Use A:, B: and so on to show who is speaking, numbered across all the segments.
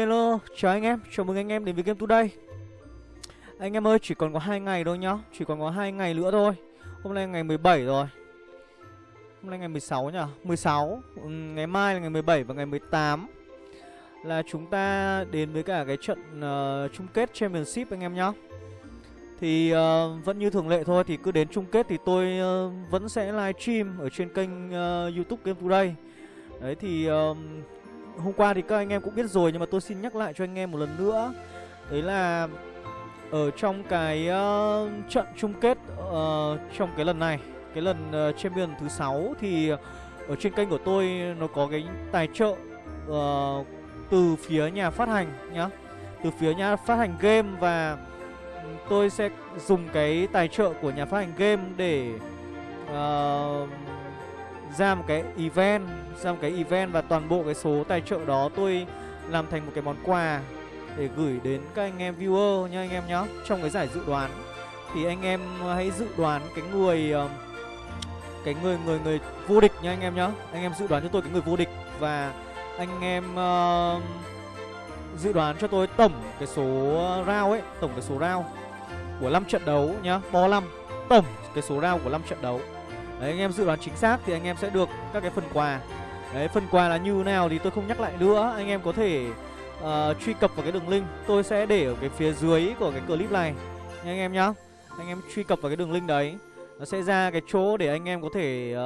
A: hello, chào anh em, chào mừng anh em đến với Game Today. Anh em ơi, chỉ còn có hai ngày thôi nhá. Chỉ còn có hai ngày nữa thôi. Hôm nay ngày 17 rồi. Hôm nay ngày 16 nhỉ? 16 ừ, Ngày mai là ngày 17 và ngày 18 Là chúng ta đến với cả cái trận uh, chung kết Championship anh em nhá. Thì uh, vẫn như thường lệ thôi Thì cứ đến chung kết thì tôi uh, vẫn sẽ live stream Ở trên kênh uh, youtube Game Today. Đấy thì uh, hôm qua thì các anh em cũng biết rồi nhưng mà tôi xin nhắc lại cho anh em một lần nữa. Đấy là ở trong cái uh, trận chung kết uh, trong cái lần này cái lần uh, champion thứ sáu thì ở trên kênh của tôi nó có cái tài trợ uh, từ phía nhà phát hành nhá. Từ phía nhà phát hành game và tôi sẽ dùng cái tài trợ của nhà phát hành game để uh, ra một cái event ra một cái event và toàn bộ cái số tài trợ đó tôi làm thành một cái món quà để gửi đến các anh em viewer nha anh em nhá trong cái giải dự đoán. Thì anh em hãy dự đoán cái người ờ, cái người người người vô địch nha anh em nhá. Anh em dự đoán cho tôi cái người vô địch và anh em uh, dự đoán cho tôi tổng cái số round ấy tổng cái số round của 5 trận đấu nhá. Bo 5 tổng cái số round của 5 trận đấu. Đấy anh em dự đoán chính xác thì anh em sẽ được các cái phần quà. Đấy phần quà là như nào thì tôi không nhắc lại nữa. Anh em có thể uh, truy cập vào cái đường link. Tôi sẽ để ở cái phía dưới của cái clip này. Nha anh em nhá. Anh em truy cập vào cái đường link đấy. Nó sẽ ra cái chỗ để anh em có thể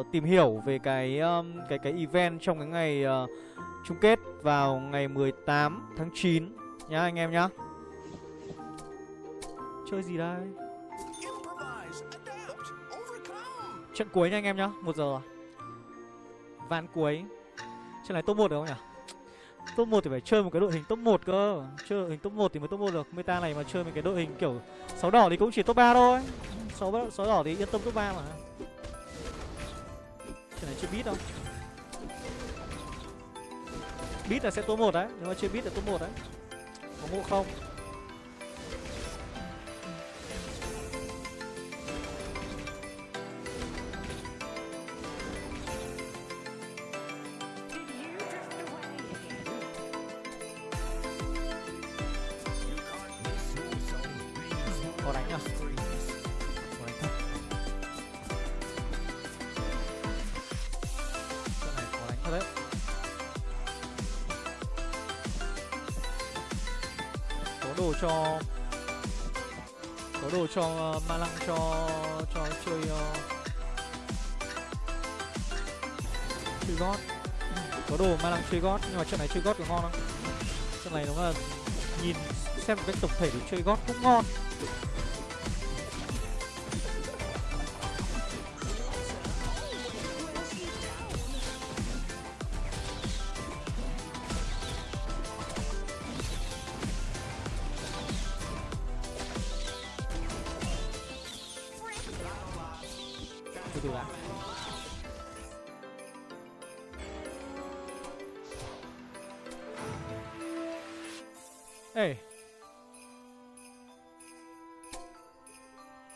A: uh, tìm hiểu về cái um, cái cái event trong cái ngày uh, chung kết vào ngày 18 tháng 9 Nhá anh em nhá. Chơi gì đây? Trận cuối nha anh em nhá, một giờ rồi. Ván cuối. Trận này top 1 được không nhỉ? Top 1 thì phải chơi một cái đội hình top 1 cơ. Chơi đội hình top 1 thì mới top 1 được. Meta này mà chơi một cái đội hình kiểu sáu đỏ thì cũng chỉ top 3 thôi. Sáu sáu đỏ thì yên tâm top 3 mà. Trận này chưa biết đâu. Beat là sẽ top 1 đấy. Nếu mà chưa beat là top 1 đấy. Có ngộ không? Chơi gót, nhưng mà trận này chơi gót có ngon không trận này đúng là nhìn xem một cách tổng thể thì chơi gót cũng ngon Thank you. Ê.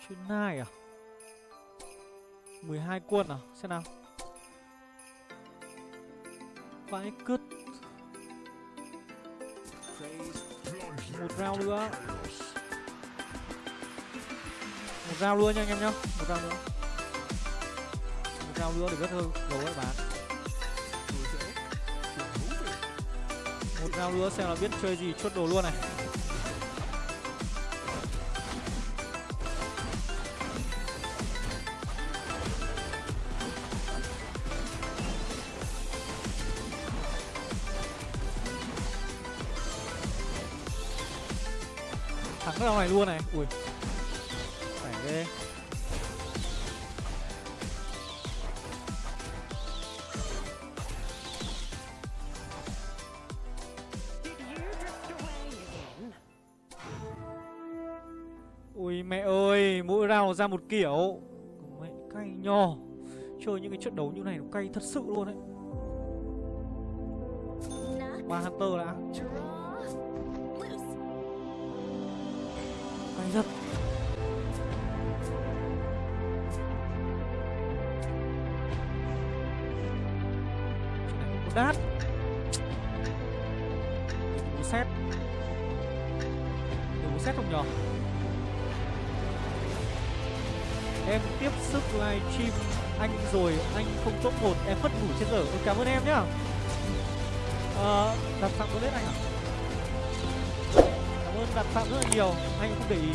A: Chuyến nai à? 12 quân à? Xem nào. Vãi cứt. Một round nữa. Một round luôn nha anh em nhá. Một round nữa. Một round nữa để vết hơn gấu ấy bán giao lúa xem là biết chơi gì, chốt đồ luôn này. Thắng cái này luôn này. Ui. Ui mẹ ơi, mỗi rào ra một kiểu. Mẹ cay nho. Chơi những cái trận đấu như này nó cay thật sự luôn đấy. Ba Hunter đã. Cay thật. Đát. Rồi anh không top một em mất ngủ trên giờ. Ôi, cảm ơn em nhá. À, đặt phạm có lên anh à Cảm ơn đặt phạm rất là nhiều. Anh không để ý.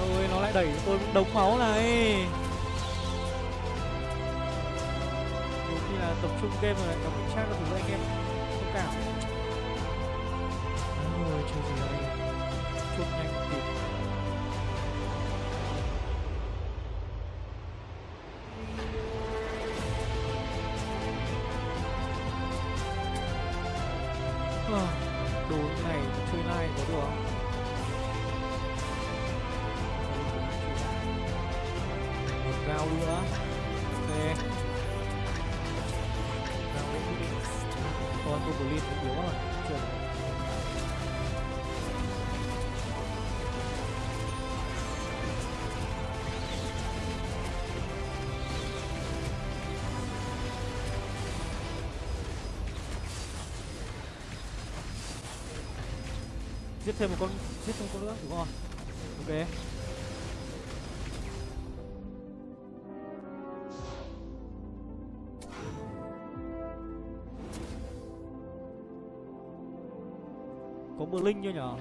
A: Ôi nó lại đẩy tôi đống máu này. Nhiều khi là tập trung game rồi lại mình chat các thứ anh em. Thông cảm. Ôi chơi gì đây? Nhanh giết thêm một con, giết thêm một con nữa, đúng không? Ok. Có mưa linh chưa nhở?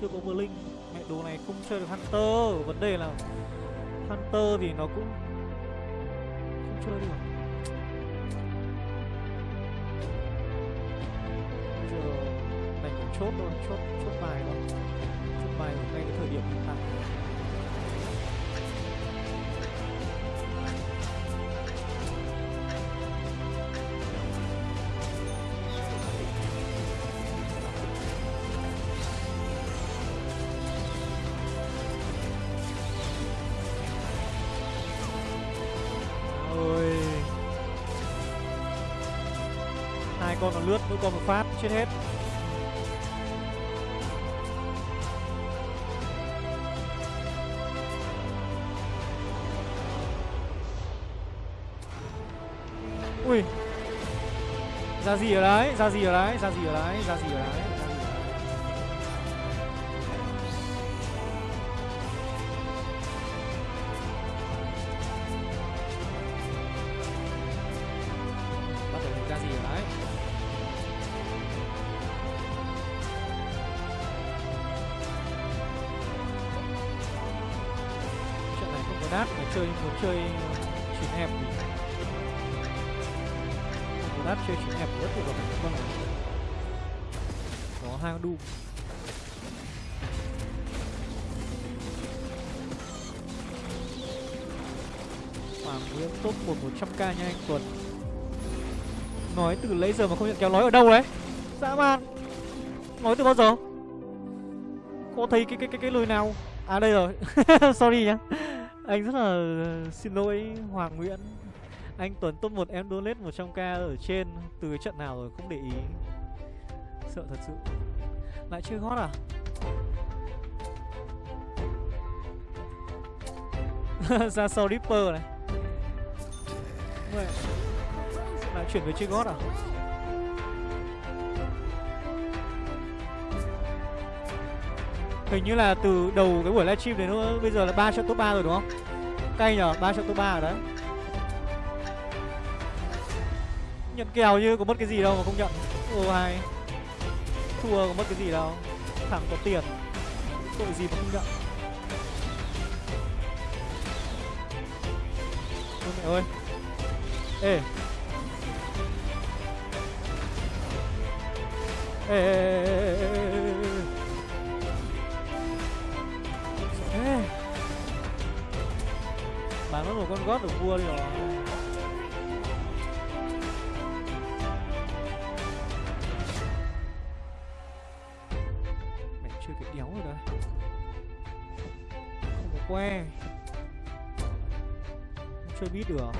A: Chưa có mưa linh. Mẹ đồ này không chơi được hunter. Vấn đề là hunter thì nó cũng không chơi được. Chốt luôn chốt chốt bài luôn chốt bài ngay cái thời điểm hiện tại hai con nó lướt, mỗi con một phát, chết hết. Ra gì ở đấy? Ra gì ở đấy? Ra gì ở đấy? Ra gì ở đấy? Bắt đầu ra gì ở đấy? Trận này không có đát mà chơi, muốn chơi chín hẹp thì không chơi chính đẹp nhất của rất là vâng có hai đu. Hoàng Nguyễn top 1 100k nha anh Tuấn. Nói từ lấy giờ mà không nhận kéo nói ở đâu đấy? Dã man. Nói từ bao giờ? Có thấy cái cái cái cái lời nào? À đây rồi. Sorry nhá. Anh rất là xin lỗi Hoàng Nguyễn. Anh Tuấn top 1 em donate 100k ở trên Từ cái trận nào rồi không để ý. Sợ thật sự. Lại chơi hot à? Ra sau Ripper này. Mẹ. Lại chuyển về chơi gót à? Hình như là từ đầu cái buổi livestream đến Bây giờ là 3 trận top 3 rồi đúng không? Cay nhở, 3 trận top 3 rồi đấy. Nhận kèo như có mất cái gì đâu mà không nhận. Ô hay Thua có mất cái gì đâu. Thằng có tiền. Tội gì mà không nhận. Ôi mẹ ơi. Ê. Ê, ê, ê, ê, ê, Bán mất một con gót được vua đi rồi. Que Không chơi biết được.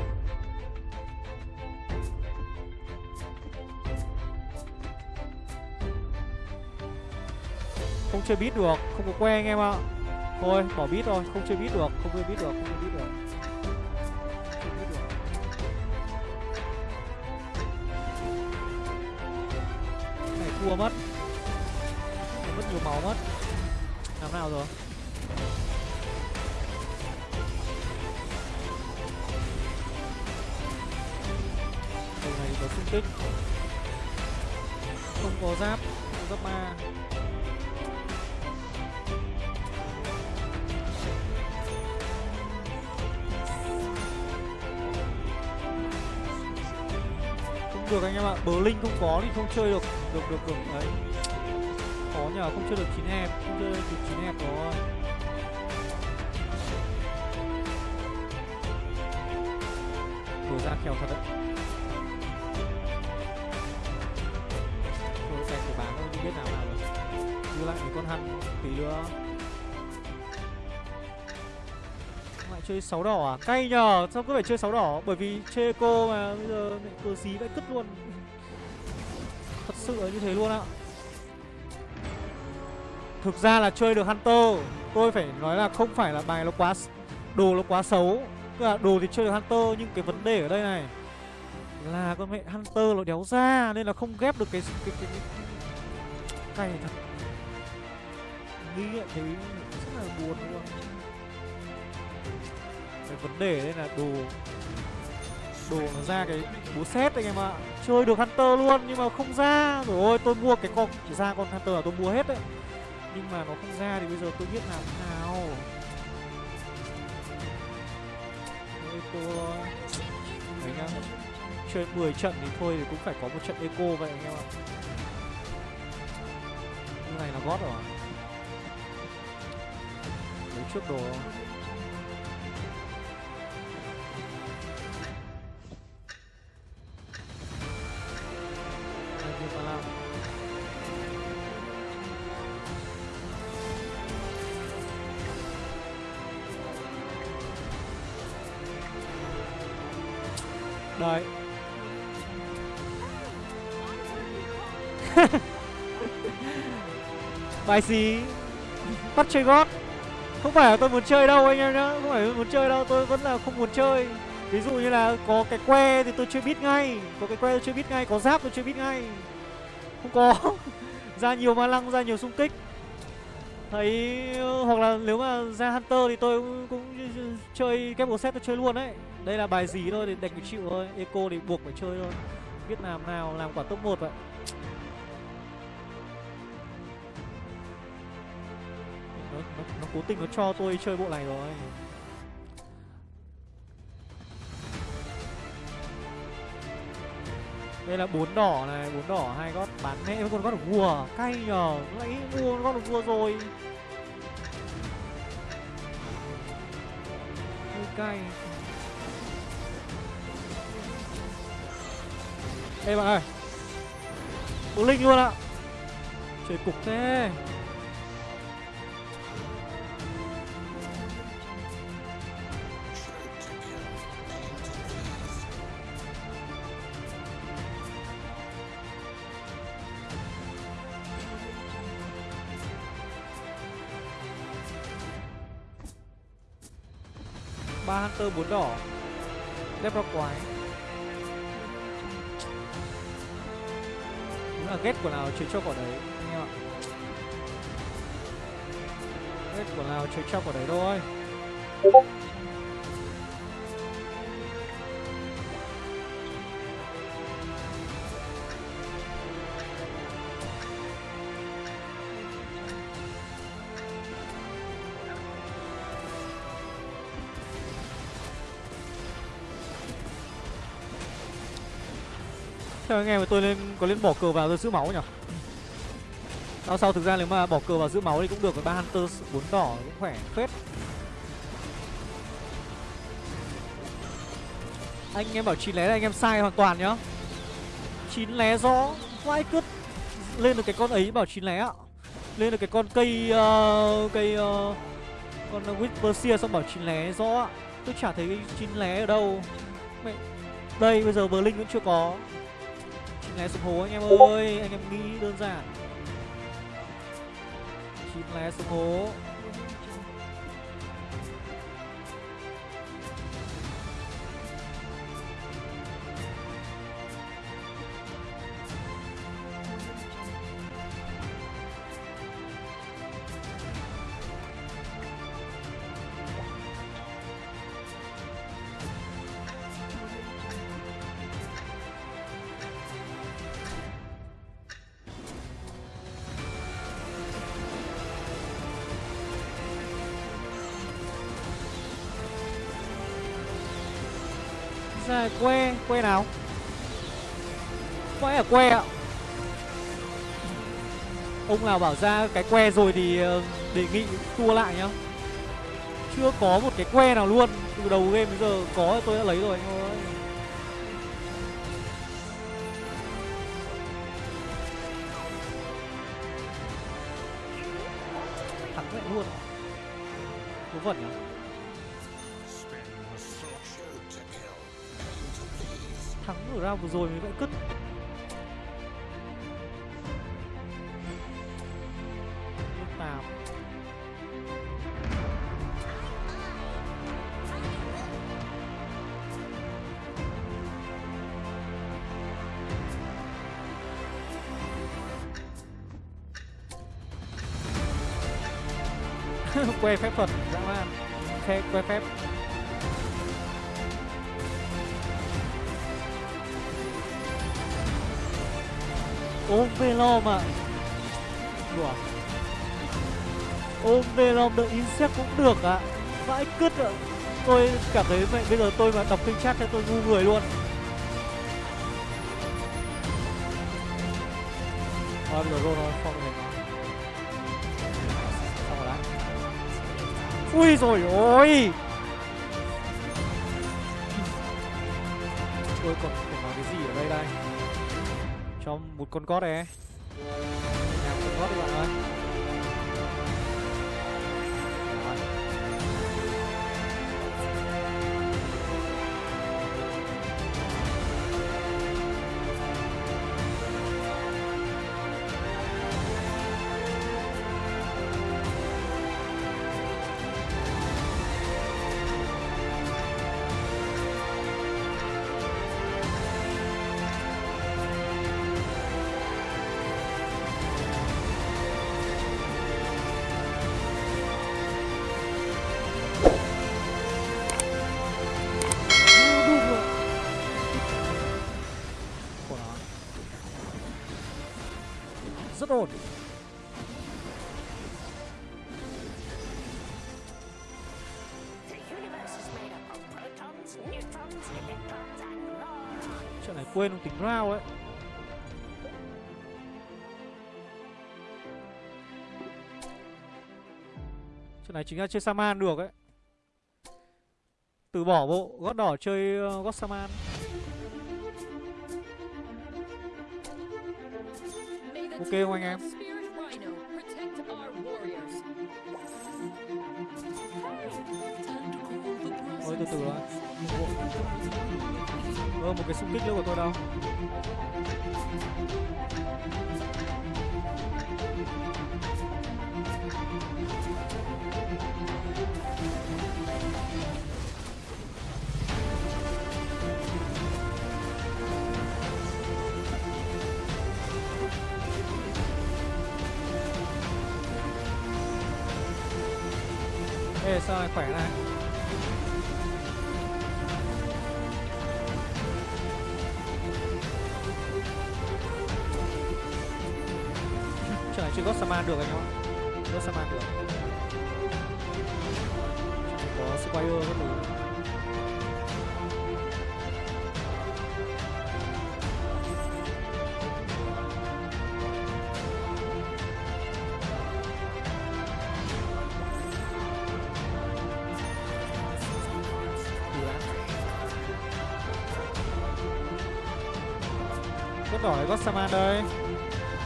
A: Không chơi biết được, không có que anh em ạ. Thôi, bỏ biết thôi, không chơi biết được, không chơi biết được, không chơi biết được. Này, thua mất. Mất nhiều máu mất. Làm nào rồi? Có xung kích Không có giáp, Không giáp ma Không được anh em ạ, Bờ Linh không có thì không chơi được Được được được, Đấy. Khó nhờ, không chơi được chín hẹp, Không chơi được chín hẹp rồi. Đồ ra kèo thật đấy. Con hăn tí nữa Lại chơi sáu đỏ à? Cay nhờ, sao cứ phải chơi sáu đỏ? Bởi vì chơi cô mà bây giờ lại cờ xí vãi cứt luôn Thật sự là như thế luôn ạ Thực ra là chơi được Hunter Tôi phải nói là không phải là bài nó quá Đồ nó quá xấu Tức là đồ thì chơi được Hunter Nhưng cái vấn đề ở đây này Là con mẹ Hunter nó đéo ra Nên là không ghép được cái cái cái, cái... Cay thật Nghĩ lại thấy rất là buồn luôn. Cái vấn đề đây là đồ Đồ nó ra cái búa xét anh em ạ. Chơi được Hunter luôn nhưng mà không ra. Rồi ôi, tôi mua cái con ra con Hunter là tôi mua hết đấy. Nhưng mà nó không ra thì bây giờ tôi biết làm thế nào. Ôi tôi, Đấy nhá. Chơi 10 trận thì thôi thì cũng phải có một trận eco vậy anh em ạ. Như này là gót rồi trước đồ. Đây, Đấy Bài xí Bắt chơi gót phải là tôi muốn chơi đâu anh em nhá Không phải tôi muốn chơi đâu Tôi vẫn là không muốn chơi. Ví dụ như là có cái que thì tôi chưa biết ngay Có cái que tôi chưa biết ngay Có giáp tôi chưa biết ngay. Không có. Ra nhiều ma lăng ra nhiều xung kích. Thấy Hoặc là nếu mà ra Hunter thì tôi cũng, cũng chơi kép set tôi chơi luôn đấy. Đây là bài gì thôi thì đành phải chịu thôi Eco thì buộc phải chơi thôi. Biết làm nào làm quả top 1 vậy. Nó, nó, nó cố tình nó cho tôi chơi bộ này rồi. Đây là bốn đỏ này bốn đỏ hai gót bán mẹ với con gót được vua. Cay nhờ lấy mua con gót được vua rồi. Hơi cay. Ê bạn ơi. Bố Linh luôn ạ. Chơi cục thế. Ba hunter bốn đỏ. Đẹp ra quái. Đúng là ghét của nào chơi cho quả đấy, anh em ạ. Ghét của nào chơi cho quả đấy thôi. Sao anh em tôi lên có lên bỏ cờ vào rồi giữ máu nhỉ? Sau sau thực ra nếu mà bỏ cờ vào giữ máu thì cũng được, ba hunter bốn đỏ cũng khỏe phết. Anh em bảo chín lé là anh em sai hoàn toàn nhá. chín lé rõ, vãi cứt lên được cái con ấy bảo chín lé ạ. Lên được cái con cây uh, cây uh, con Whisper xong bảo chín lé rõ ạ. Tôi chả thấy chín lé ở đâu. Mẹ đây bây giờ Berlin vẫn chưa có lé xuống hố anh em ơi, anh em nghĩ đơn giản. Chín lé xuống hố. Que que nào? Vãi ở que ạ. Ông nào bảo ra cái que rồi thì ờ, đề nghị tua lại nhá. Chưa có một cái que nào luôn. Từ đầu game đến giờ có, tôi đã lấy rồi anh ở round vừa rồi mới vẫn cứt lúc que phép thuật dã man. Khe, que phép. Ôm velom à đùa. Ôm velom đợi insect cũng được ạ. À. vãi cứt ạ. Tôi cảm thấy vậy bây giờ tôi mà đọc kênh chat cho tôi ngu người luôn. Thôi, bây giờ rồi thôi không thể xong rồi đấy ui rồi ôi. Tôi còn phải nói cái gì ở đây đây? Một con cót này nhà một con cót đi bạn ơi. Rất ổn. Chuyện này quên không tính round ấy. Chuyện này chính là chơi Saman được ấy. Từ bỏ bộ gót đỏ chơi ờ, gót gót Saman.
B: Ok
A: không anh em? Thôi từ từ thôi Ơ một cái xung kích nữa của tôi đâu Ê, sao lại khỏe này? Chuyện này chưa có Saman được anh em ạ. Có Saman được. Chỉ có Squire có thứ Có đỏ Gossaman đây.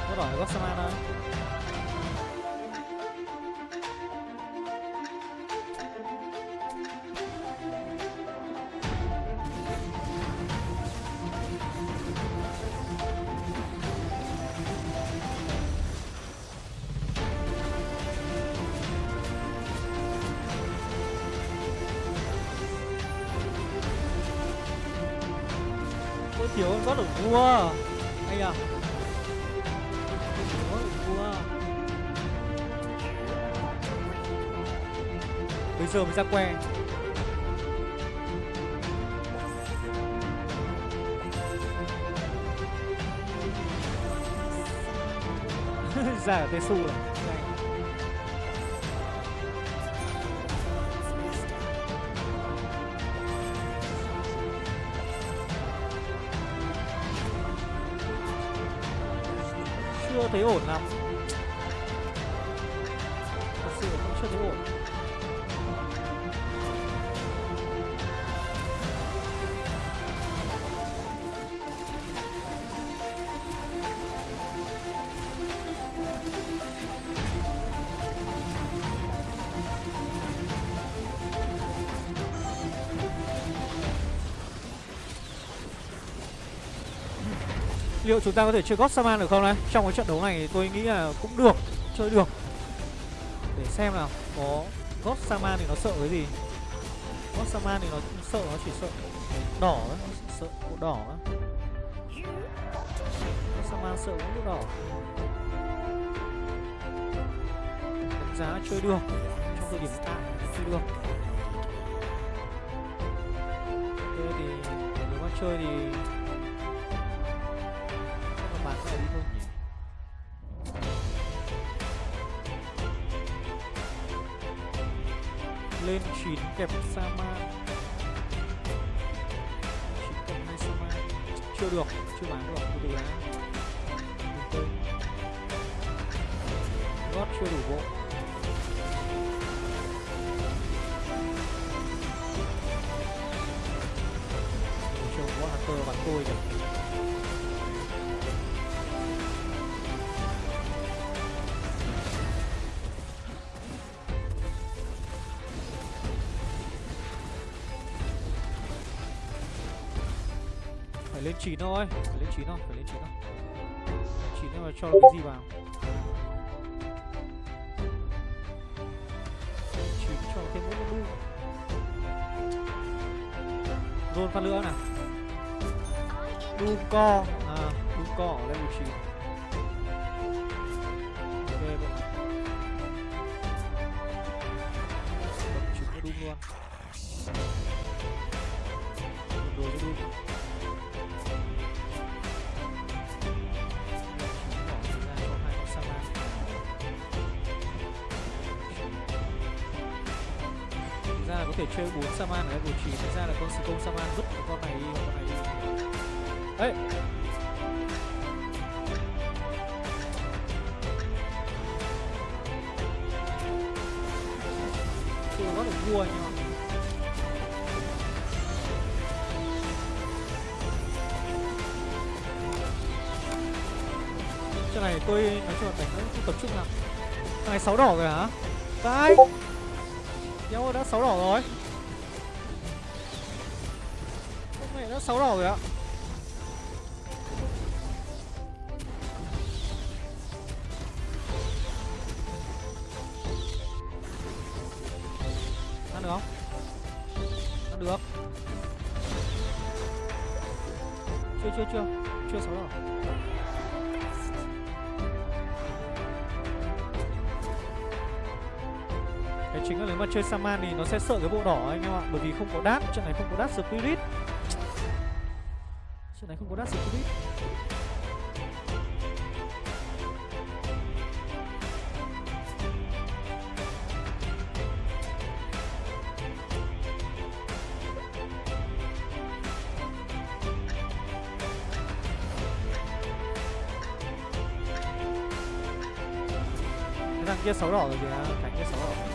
A: Có đỏ Gossaman đây. ra que. Ra ở Tesu rồi. Chưa thấy ổn lắm. Thật sự cũng chưa thấy ổn. Liệu chúng ta có thể chơi God Saman được không đấy trong cái trận đấu này tôi nghĩ là cũng được, chơi được. Để xem nào, có God Saman thì nó sợ cái gì? God Saman thì nó sợ, nó chỉ sợ đỏ đấy nó chỉ sợ bộ đỏ đấy God Saman sợ cũng đỏ. Đánh giá chơi được, trong thời điểm hiện tại chơi được. Thế thì nếu mà chơi thì kẹp Sama kẹp hai Sama chưa được, chưa bán được từ lá gót chưa đủ bộ. Chưa có hacker bắn tôi kìa. Chín thôi phải lên chín thôi phải lên chín thôi. Chín nhưng mà cho cái gì vào? Chín cho thêm mỗi đu roll phát nữa nào? Đu co. À đu co ở level chín Saman ở level 9 Thật ra là con Skull Saman vứt cái con này đi, con này đi. Ê Chưa có được vua anh em ạ này tôi, nói chung là đánh cũng không tập trung lắm Thằng này 6 đỏ rồi hả? Vai Nhau đã 6 đỏ rồi. Đã sáu đỏ rồi ạ. Ăn được không? Ăn được. Chưa chưa chưa. Chưa sáu đỏ Cái chính là nếu mà chơi Saman thì nó sẽ sợ cái bộ đỏ anh em ạ. Bởi vì không có đát, trận này không có đát Spirit. Chuyện này không có đắt gì Covid thằng kia xấu đỏ rồi kìa, thằng kia xấu đỏ.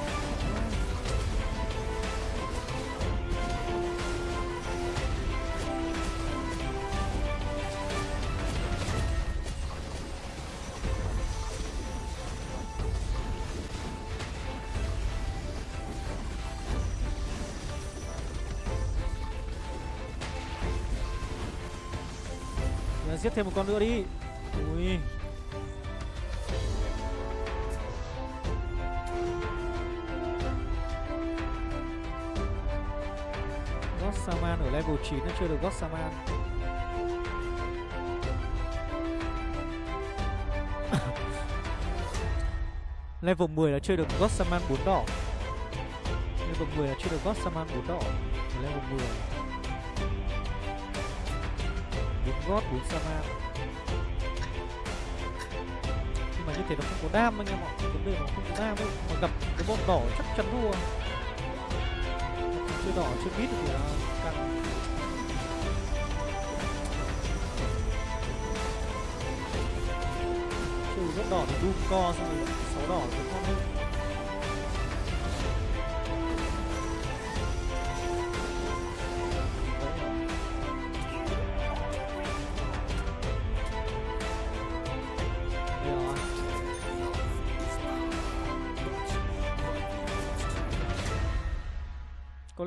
A: Thêm một con nữa đi. Ui. God Saman ở level 9 nó chưa được God Saman. Level 10 là chơi được God Saman 4 đỏ. Level 10 là chơi được God Saman 4 đỏ. Level 10 God 4 Saman Nhưng mà như thế nó không có đam anh em ạ Vấn đề nó không có đam ấy. Mà gặp cái bọn đỏ chắc chắn thua. Chưa đỏ, chưa biết thì là căng Chơi đỏ thì Doom co xong rồi, sáu đỏ thì con hơn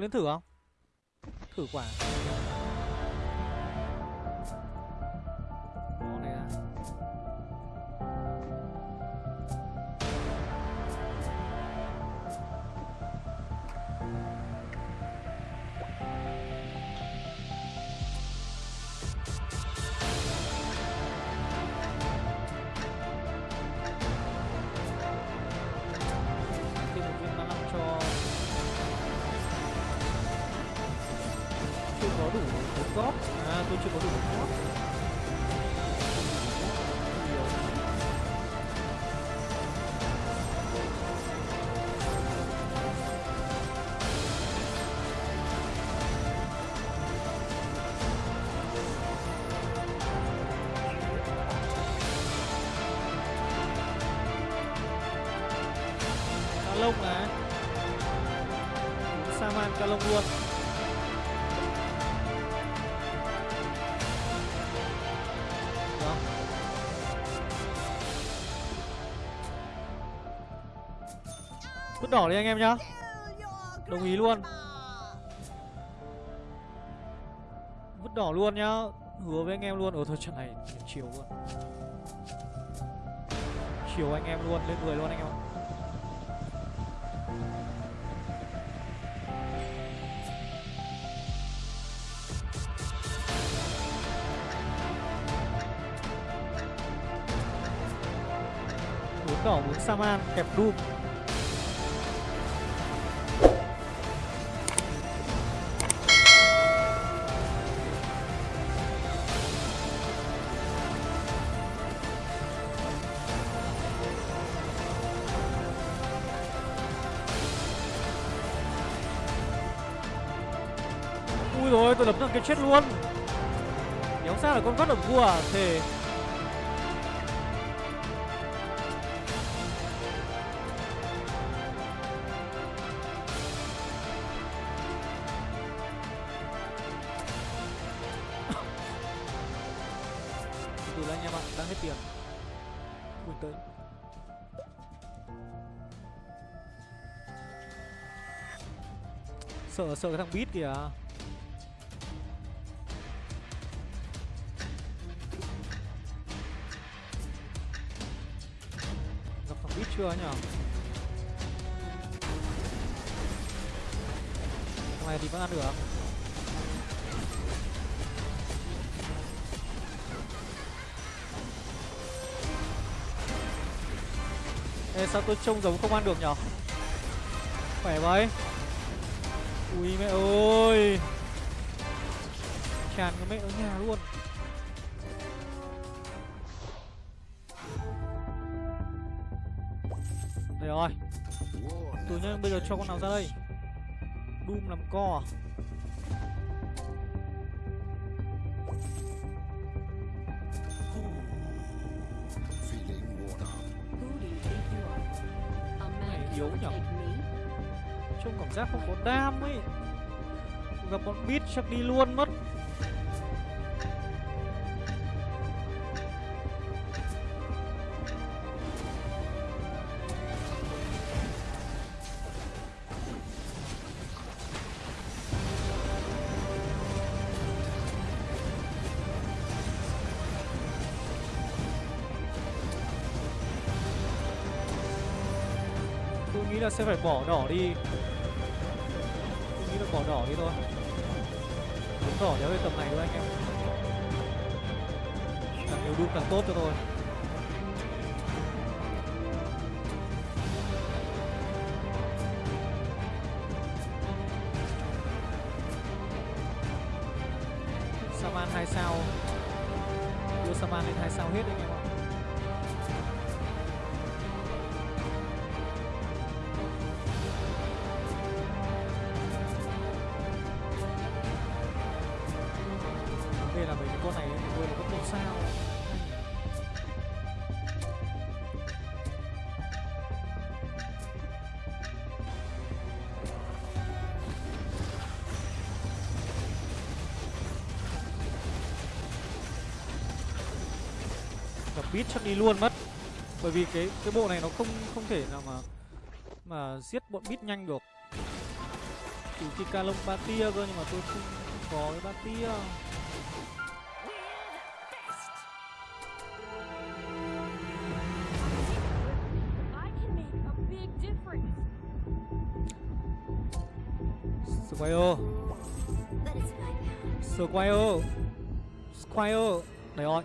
A: đến thử không? Thử quả chưa có đủ bốn góp à tôi chưa có đủ bốn góp đỏ đi anh em nhá. Đồng ý luôn. Vứt đỏ luôn nhá. Hứa với anh em luôn. Ở thôi, trận này chiều luôn. Chiều anh em luôn, Lên 10 luôn anh em ạ. Đỏ muốn saman, kẹp doom chết luôn. Nhóm sao là con vắt ở vua à? Thề. Từ là anh em ạ, đang hết tiền. Ui, tới. Sợ sợ cái thằng beat kìa. Chưa nhở? Này thì vẫn ăn được. Ê, sao tôi trông giống không ăn được nhở? Khỏe vậy. Ui mẹ ơi. Tràn cái mẹ ở nhà luôn. Cho con nào ra đây. Doom làm co à? Này yếu nhở? Trông cảm giác không có đam ấy. Gặp con beat chắc đi luôn mất. Tôi nghĩ là sẽ phải bỏ đỏ đi. Tôi nghĩ là bỏ đỏ đi thôi. Muốn đỏ kéo về tầm này thôi anh em. Càng nhiều đun càng tốt cho tôi. Chắc đi luôn mất. Bởi vì cái cái bộ này nó không không thể nào mà mà giết bọn bit nhanh được. Trừ khi ca lông ba tia cơ nhưng mà tôi không, không có cái ba tia. Squire. Squire. Squire. Đấy rồi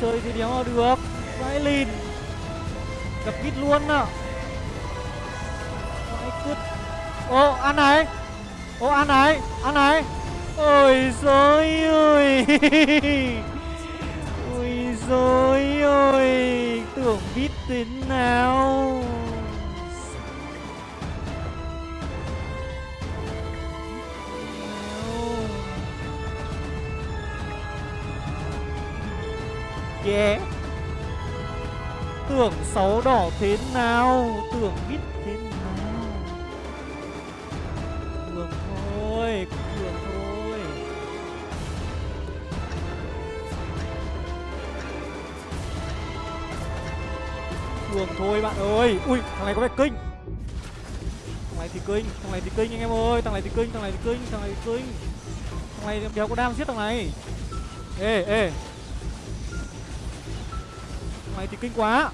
A: chơi thì đéo được. Vãi lìn. Gặp bít luôn ạ Vãi cứt. Ô, ăn này. Ô, ăn này Ăn này. Ôi dồi ơi Ôi dồi ơi Tưởng bít thế nào. Yeah Tưởng sáu đỏ thế nào, Tưởng biết thế nào. Cường thôi Cường thôi. Cường thôi bạn ơi. Ui, thằng này có vẻ kinh. Thằng này thì kinh, Thằng này thì kinh anh em ơi. Thằng này thì kinh, Thằng này thì kinh, Thằng này thì kinh. Thằng này đéo có đang giết thằng này. Ê ê này thì kinh quá.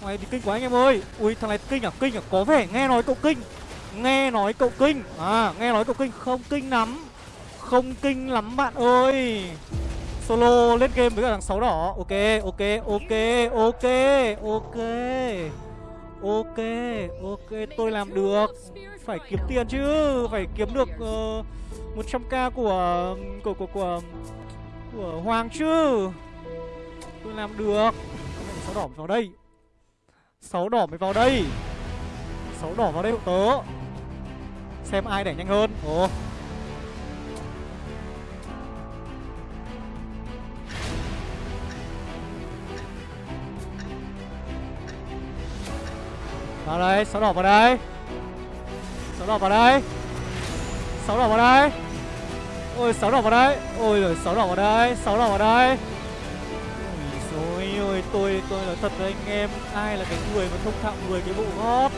A: Thằng này thì kinh quá anh em ơi. Ui thằng này kinh à? Kinh à? Có vẻ nghe nói cậu kinh. Nghe nói cậu kinh. À nghe nói cậu kinh. Không kinh lắm. Không kinh lắm bạn ơi. Solo lên game với cả thằng sáu đỏ. Ok ok ok ok ok. Ok ok tôi làm được. Phải kiếm tiền chứ. Phải kiếm được ờ, uh, 100k của của của của của Hoàng chứ. Tôi làm được. Sáu đỏ vào đây. Sáu đỏ mới vào đây. Sáu đỏ vào đây hộ tớ. Xem ai đẩy nhanh hơn. Ồ. Vào đây, sáu đỏ vào đây. Sáu đỏ vào đây. Sáu đỏ vào đây. Ôi, sáu đỏ vào đây. Ôi rồi sáu đỏ vào đây Sáu đỏ vào đây tôi, tôi nói thật với anh em Ai là cái người mà thông thạo 10 cái bộ gót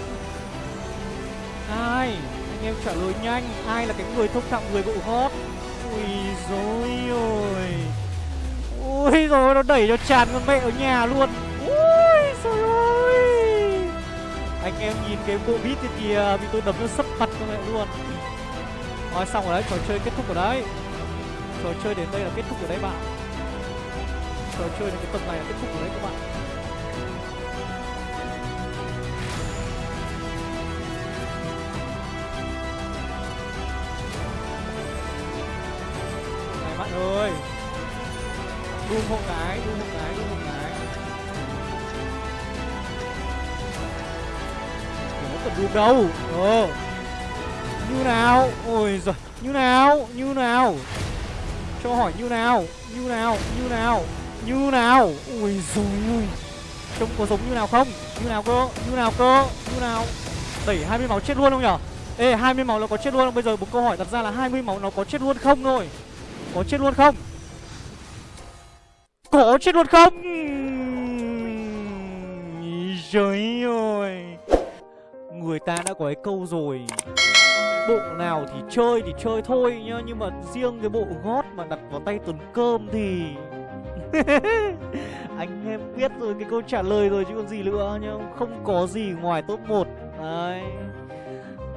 A: Ai? Anh em trả lời nhanh Ai là cái người thông thạo 10 bộ gót Ui dối ôi. Ui rồi nó đẩy cho tràn con mẹ ở nhà luôn. Ui rồi ôi. Anh em nhìn cái bộ beat kia kìa Bị tôi đấm nó sấp mặt con mẹ luôn. Nói xong rồi đấy, trò chơi kết thúc rồi đấy. Trò chơi đến đây là kết thúc ở đấy bạn. Trò chơi này cái tầm này là kết thúc rồi đấy các bạn. Này bạn ơi. Đun hộ cái, đun hộ cái, đun hộ cái. Nó cần đun đâu. Ờ. Như nào? Ôi giời. Như nào? Như nào? Cho hỏi như nào? Như nào? Như nào? Như nào? Ui dồi ui Trông có giống như nào không? Như nào cơ? Như nào cơ? Như nào? Đẩy 20 máu chết luôn không nhở? Ê 20 máu nó có chết luôn không? Bây giờ một câu hỏi đặt ra là 20 máu nó có chết luôn không rồi, Có chết luôn không? Có chết luôn không? Trời ơi. Người ta đã có cái câu rồi. Bộ nào thì chơi thì chơi thôi nhá Nhưng mà riêng cái bộ gót mà đặt vào tay tuần cơm thì Anh em biết rồi cái câu trả lời rồi chứ còn gì nữa nhá. Không có gì ngoài top 1 Đấy.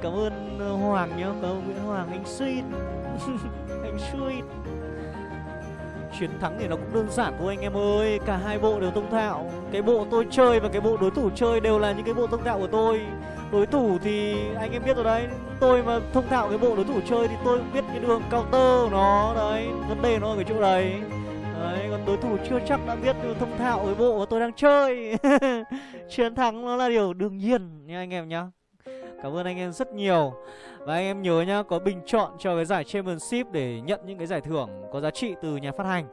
A: Cảm ơn ờ, Hoàng nhá. Cảm ơn Nguyễn Hoàng anh sweet. Anh sweet. Chiến thắng thì nó cũng đơn giản thôi anh em ơi. Cả hai bộ đều thông thạo. Cái bộ tôi chơi và cái bộ đối thủ chơi đều là những cái bộ thông thạo của tôi. Đối thủ thì anh em biết rồi đấy. Tôi mà thông thạo cái bộ đối thủ chơi thì tôi cũng biết cái đường counter của nó. Đấy, vấn đề nó ở cái chỗ đấy. Đấy, còn đối thủ chưa chắc đã biết thông thạo với bộ mà tôi đang chơi. Chiến thắng nó là điều đương nhiên nha anh em nhá. Cảm ơn anh em rất nhiều. Và anh em nhớ nhá Có bình chọn cho cái giải Championship Để nhận những cái giải thưởng có giá trị từ nhà phát hành.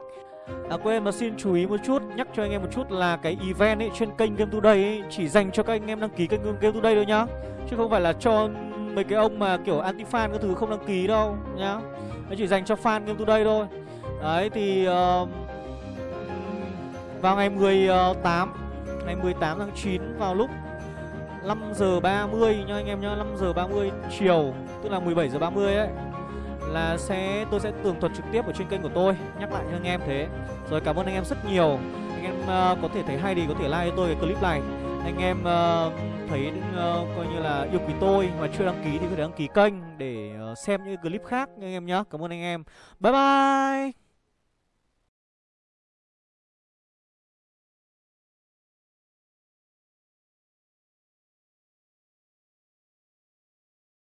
A: À quên mà xin chú ý một chút Nhắc cho anh em một chút là cái event ấy Trên kênh Game Today ấy Chỉ dành cho các anh em đăng ký kênh Game Today thôi nhá. Chứ không phải là cho mấy cái ông mà kiểu anti fan các thứ không đăng ký đâu nhá. Nó chỉ dành cho fan Game Today thôi. Đấy thì uh, Vào ngày 18 Ngày 18 tháng 9 vào lúc 5 giờ 30 nha anh em nhá 5 giờ 30 chiều Tức là 17 giờ 30 ấy Là sẽ tôi sẽ tường thuật trực tiếp ở trên kênh của tôi Nhắc lại cho anh em thế. Rồi cảm ơn anh em rất nhiều. Anh em uh, có thể thấy hay thì có thể like cho tôi cái clip này. Anh em uh, thấy uh, coi như là yêu quý tôi Mà chưa đăng ký thì có thể đăng ký kênh Để uh, xem những clip khác nha anh em nhá. Cảm ơn anh em. Bye bye!